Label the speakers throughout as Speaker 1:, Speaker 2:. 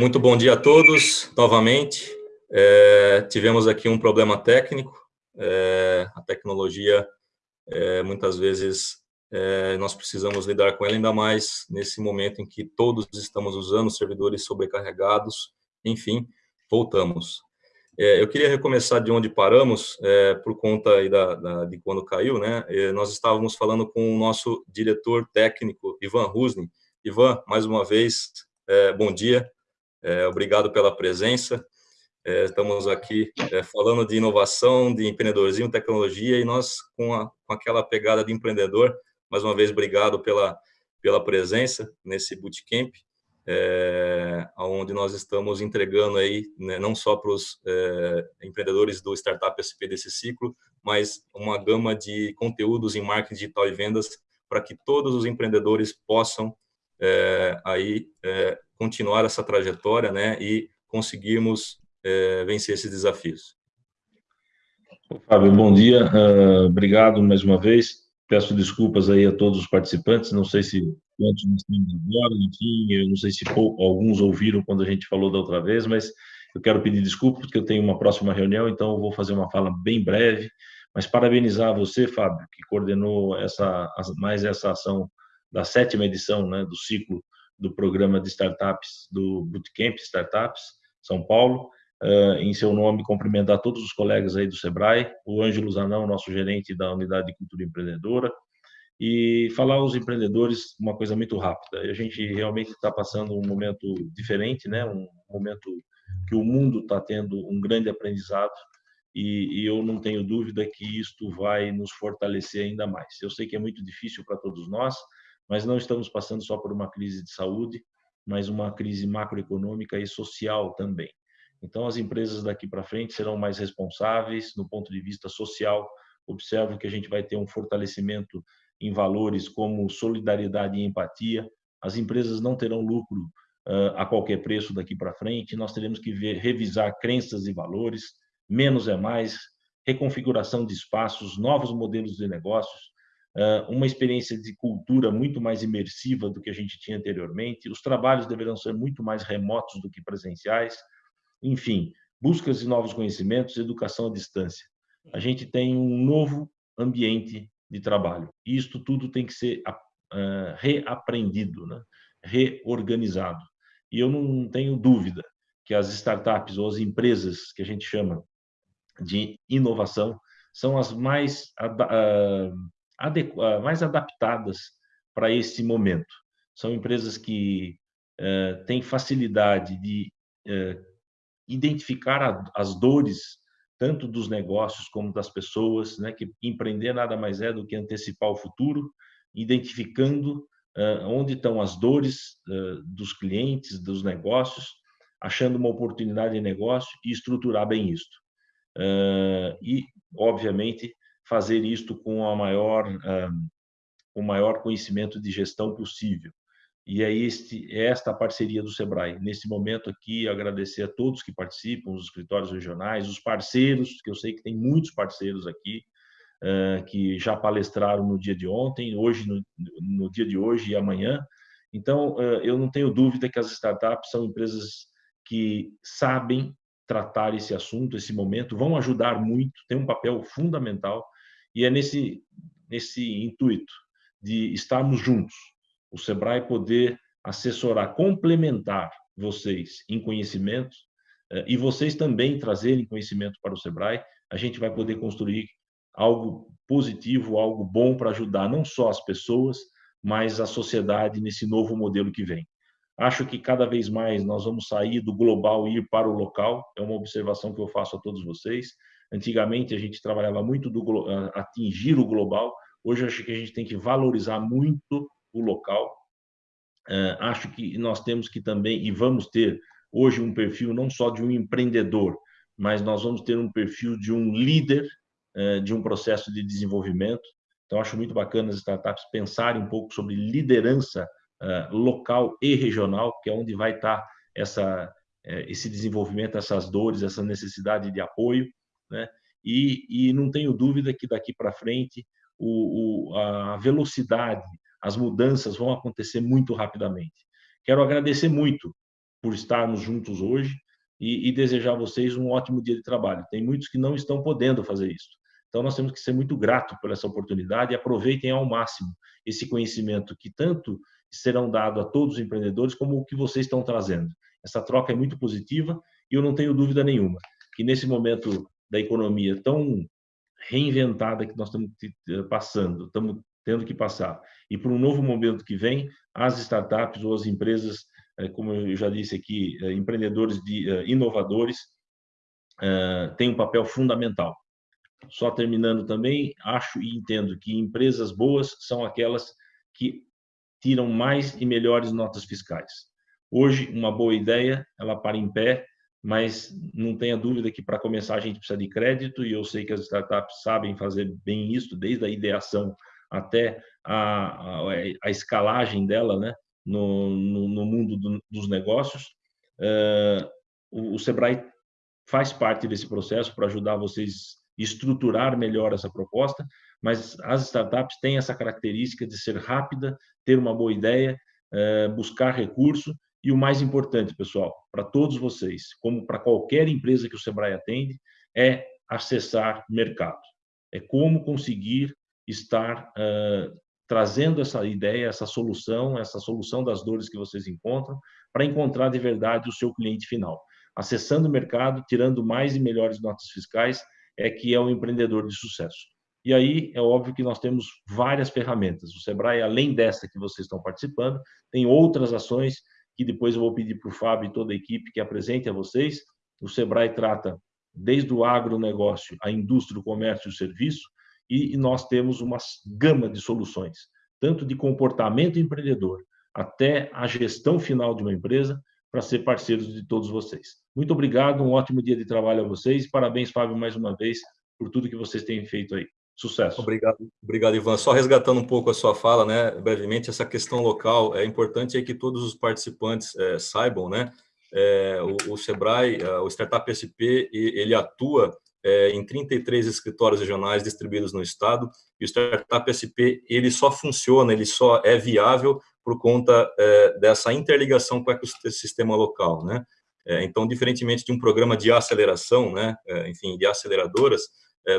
Speaker 1: Muito bom dia a todos, novamente. É, tivemos aqui um problema técnico, é, a tecnologia, é, muitas vezes, é, nós precisamos lidar com ela, ainda mais nesse momento em que todos estamos usando servidores sobrecarregados, enfim, voltamos. É, eu queria recomeçar de onde paramos, é, por conta da, da, de quando caiu, né? nós estávamos falando com o nosso diretor técnico, Ivan Rusni. Ivan, mais uma vez, bom dia, é, obrigado pela presença. É, estamos aqui é, falando de inovação, de empreendedorismo, tecnologia, e nós, com, a, com aquela pegada de empreendedor, mais uma vez, obrigado pela, pela presença nesse bootcamp, é, onde nós estamos entregando aí, né, não só para os é, empreendedores do Startup SP desse ciclo, mas uma gama de conteúdos em marketing digital e vendas para que todos os empreendedores possam é, aí é, continuar essa trajetória né, e conseguirmos é, vencer esses desafios.
Speaker 2: Fábio, bom dia, uh, obrigado mais uma vez. Peço desculpas aí a todos os participantes, não sei se quantos nós temos agora, enfim, eu não sei se alguns ouviram quando a gente falou da outra vez, mas eu quero pedir desculpas porque eu tenho uma próxima reunião, então eu vou fazer uma fala bem breve, mas parabenizar você, Fábio, que coordenou essa, mais essa ação da sétima edição né, do ciclo do programa de startups do Bootcamp Startups São Paulo. Uh, em seu nome, cumprimentar todos os colegas aí do Sebrae, o Ângelo Zanão, nosso gerente da Unidade de Cultura Empreendedora, e falar aos empreendedores uma coisa muito rápida. A gente realmente está passando um momento diferente, né? um momento que o mundo está tendo um grande aprendizado e, e, eu não tenho dúvida que isto vai nos fortalecer ainda mais. Eu sei que é muito difícil para todos nós, mas não estamos passando só por uma crise de saúde, mas uma crise macroeconômica e social também. Então, as empresas daqui para frente serão mais responsáveis no ponto de vista social. Observo que a gente vai ter um fortalecimento em valores como solidariedade e empatia. As empresas não terão lucro uh, a qualquer preço daqui para frente. Nós teremos que ver, revisar crenças e valores. Menos é mais. Reconfiguração de espaços, novos modelos de negócios uma experiência de cultura muito mais imersiva do que a gente tinha anteriormente. Os trabalhos deverão ser muito mais remotos do que presenciais. Enfim, buscas de novos conhecimentos, educação à distância. A gente tem um novo ambiente de trabalho. E isto tudo tem que ser reaprendido, né? reorganizado. E eu não tenho dúvida que as startups ou as empresas que a gente chama de inovação são as mais mais adaptadas para esse momento. São empresas que uh, têm facilidade de uh, identificar a, as dores tanto dos negócios como das pessoas, né? Que empreender nada mais é do que antecipar o futuro, identificando uh, onde estão as dores dos clientes, dos negócios, achando uma oportunidade de negócio e estruturar bem isto. e, obviamente, fazer isto com a maior, o maior conhecimento de gestão possível. E é, este, é esta a parceria do Sebrae. Nesse momento aqui, agradecer a todos que participam, os escritórios regionais, os parceiros, que eu sei que tem muitos parceiros aqui, que já palestraram no dia de ontem, hoje, no, no dia de hoje e amanhã. Então, eu não tenho dúvida que as startups são empresas que sabem tratar esse assunto, esse momento, vão ajudar muito, tem um papel fundamental e é nesse, nesse intuito de estarmos juntos, o Sebrae poder assessorar, complementar vocês em conhecimento eh, e vocês também trazerem conhecimento para o Sebrae, a gente vai poder construir algo positivo, algo bom para ajudar não só as pessoas, mas a sociedade nesse novo modelo que vem. Acho que cada vez mais nós vamos sair do global e ir para o local, é uma observação que eu faço a todos vocês. Antigamente a gente trabalhava muito do atingir o global. Hoje acho que a gente tem que valorizar muito o local. acho que nós temos que também e vamos ter hoje um perfil não só de um empreendedor, mas nós vamos ter um perfil de um líder de um processo de desenvolvimento. Então acho muito bacana as startups pensarem um pouco sobre liderança local e regional, que é onde vai estar essa esse desenvolvimento, essas dores, essa necessidade de apoio né? E, e não tenho dúvida que daqui para frente o, o, a velocidade, as mudanças vão acontecer muito rapidamente. Quero agradecer muito por estarmos juntos hoje e, e desejar a vocês um ótimo dia de trabalho. Tem muitos que não estão podendo fazer isso. Então, nós temos que ser muito gratos por essa oportunidade e aproveitem ao máximo esse conhecimento que tanto serão dado a todos os empreendedores como o que vocês estão trazendo. Essa troca é muito positiva e eu não tenho dúvida nenhuma que nesse momento da economia tão reinventada que nós estamos passando, estamos tendo que passar, e para um novo momento que vem, as startups ou as empresas, eh, como eu já disse aqui, eh, empreendedores de, eh, inovadores, têm um papel fundamental. Só terminando também, acho e entendo que empresas boas são aquelas que tiram mais e melhores notas fiscais. Hoje, uma boa ideia, ela para em pé, mas não tenha dúvida que para começar a gente precisa de crédito e eu sei que as startups sabem fazer bem isso, desde a ideação até a, a, a escalagem dela né, no, no, no mundo do, dos negócios. Uh, o, o Sebrae faz parte desse processo para ajudar vocês estruturar melhor essa proposta, mas as startups têm essa característica de ser rápida, ter uma boa ideia, uh, buscar recurso e o mais importante, pessoal, para todos vocês, como para qualquer empresa que o Sebrae atende, é acessar mercado. É como conseguir estar uh, trazendo essa ideia, essa solução, essa solução das dores que vocês encontram, para encontrar de verdade o seu cliente final. Acessando o mercado, tirando mais e melhores notas fiscais, é que é um empreendedor de sucesso. E aí é óbvio que nós temos várias ferramentas. O Sebrae, além dessa que vocês estão participando, tem outras ações que depois eu vou pedir para o Fábio e toda a equipe que apresente a vocês. O Sebrae trata desde o agronegócio, a indústria, o comércio e o serviço, e nós temos uma gama de soluções, tanto de comportamento empreendedor até a gestão final de uma empresa, para ser parceiros de todos vocês. Muito obrigado, um ótimo dia de trabalho a vocês. Parabéns, Fábio, mais uma vez, por tudo que vocês têm feito aí. Sucesso.
Speaker 1: Obrigado, obrigado, Ivan. Só resgatando um pouco a sua fala, né, brevemente, essa questão local, é importante é que todos os participantes é, saibam, né, é, o, o, Sebrae, é, o Startup SP, ele atua é, em 33 escritórios regionais distribuídos no estado, e o Startup SP, ele só funciona, ele só é viável por conta dessa interligação com o ecossistema local, né, então, diferentemente de um programa de aceleração, né, enfim, de aceleradoras,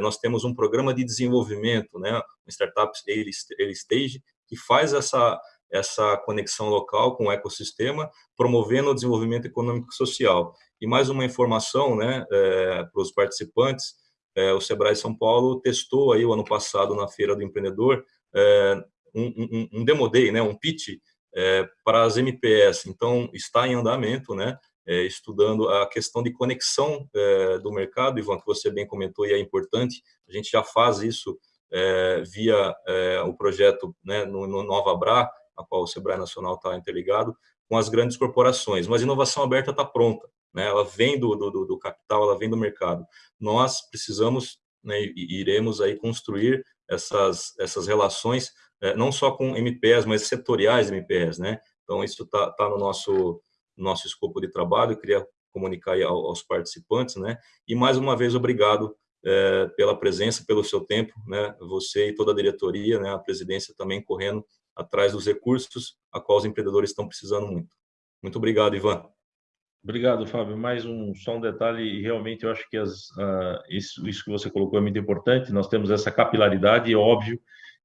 Speaker 1: nós temos um programa de desenvolvimento, né, Startups Early Stage, que faz essa, essa conexão local com o ecossistema, promovendo o desenvolvimento econômico e social. E mais uma informação né, é, para os participantes, é, o Sebrae São Paulo testou aí o ano passado na Feira do Empreendedor é, um, um, um demo day, né, um pitch é, para as MPS, então está em andamento, né, é, estudando a questão de conexão é, do mercado, Ivan, que você bem comentou e é importante, a gente já faz isso é, via é, o projeto né, no, no Nova Bra, a qual o Sebrae Nacional está interligado, com as grandes corporações, mas a inovação aberta está pronta, né, ela vem do, do, do, capital, ela vem do mercado. Nós precisamos né, e iremos aí construir essas, essas relações, é, não só com MPS, mas setoriais MPS, né? Então, isso está tá no nosso nosso escopo de trabalho, queria comunicar aos participantes, né? E mais uma vez, obrigado é, pela presença, pelo seu tempo, né? Você e toda a diretoria, né? A presidência também correndo atrás dos recursos a qual os empreendedores estão precisando muito. Muito obrigado, Ivan.
Speaker 2: Obrigado, Fábio. Mais um só um detalhe, realmente eu acho que as, uh, isso, isso, que você colocou é muito importante. Nós temos essa capilaridade, é óbvio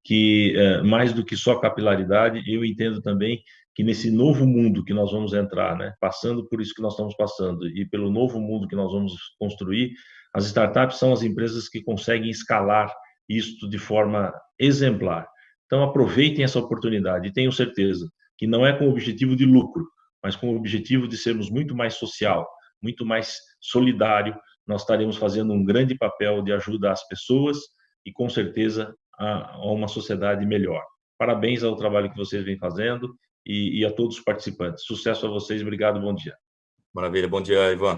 Speaker 2: que uh, mais do que só capilaridade, eu entendo também que nesse novo mundo que nós vamos entrar, né, passando por isso que nós estamos passando e pelo novo mundo que nós vamos construir, as startups são as empresas que conseguem escalar isto de forma exemplar. Então aproveitem essa oportunidade e tenham certeza que não é com o objetivo de lucro, mas com o objetivo de sermos muito mais social, muito mais solidário, nós estaremos fazendo um grande papel de ajuda às pessoas e com certeza a, a uma sociedade melhor. Parabéns ao trabalho que vocês vêm fazendo e, e a todos os participantes. Sucesso a vocês, obrigado, bom dia.
Speaker 1: Maravilha, bom dia, Ivan.